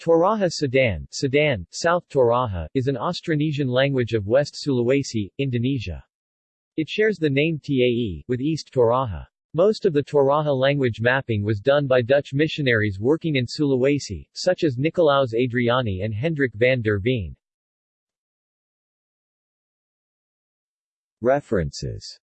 Toraja Sa'dan, Sa'dan, South Toraja, is an Austronesian language of West Sulawesi, Indonesia. It shares the name Tae with East Toraja. Most of the Toraja language mapping was done by Dutch missionaries working in Sulawesi, such as Nicolaus Adriani and Hendrik van der Veen. References